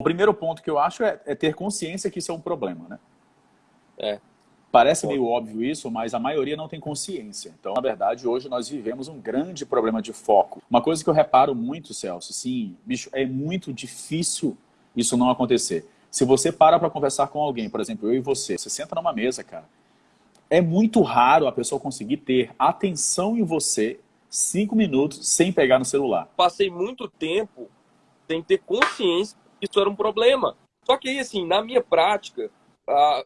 O primeiro ponto que eu acho é, é ter consciência que isso é um problema, né? É. Parece meio óbvio isso, mas a maioria não tem consciência. Então, na verdade, hoje nós vivemos um grande problema de foco. Uma coisa que eu reparo muito, Celso, sim, bicho, é muito difícil isso não acontecer. Se você para para conversar com alguém, por exemplo, eu e você, você senta numa mesa, cara, é muito raro a pessoa conseguir ter atenção em você cinco minutos sem pegar no celular. Passei muito tempo sem ter consciência isso era um problema. Só que aí, assim, na minha prática,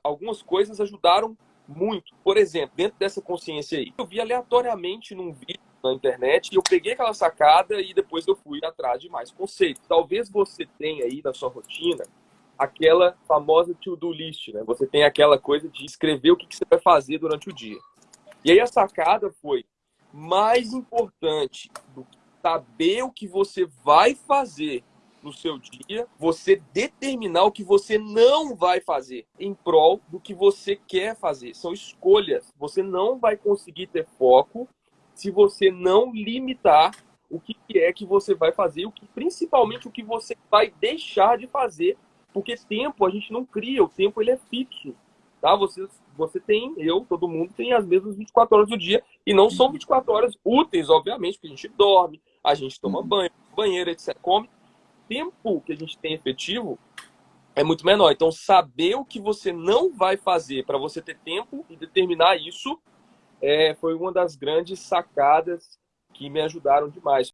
algumas coisas ajudaram muito. Por exemplo, dentro dessa consciência aí, eu vi aleatoriamente num vídeo na internet e eu peguei aquela sacada e depois eu fui atrás de mais conceitos. Talvez você tenha aí na sua rotina aquela famosa to-do list, né? Você tem aquela coisa de escrever o que você vai fazer durante o dia. E aí a sacada foi mais importante do que saber o que você vai fazer no seu dia, você determinar o que você não vai fazer em prol do que você quer fazer. São escolhas. Você não vai conseguir ter foco se você não limitar o que é que você vai fazer, o que principalmente o que você vai deixar de fazer, porque tempo a gente não cria, o tempo ele é fixo, tá? Você você tem, eu, todo mundo tem as mesmas 24 horas do dia e não são 24 horas úteis, obviamente, porque a gente dorme, a gente toma uhum. banho, banheiro, etc, come tempo que a gente tem efetivo é muito menor. Então, saber o que você não vai fazer para você ter tempo e determinar isso é, foi uma das grandes sacadas que me ajudaram demais.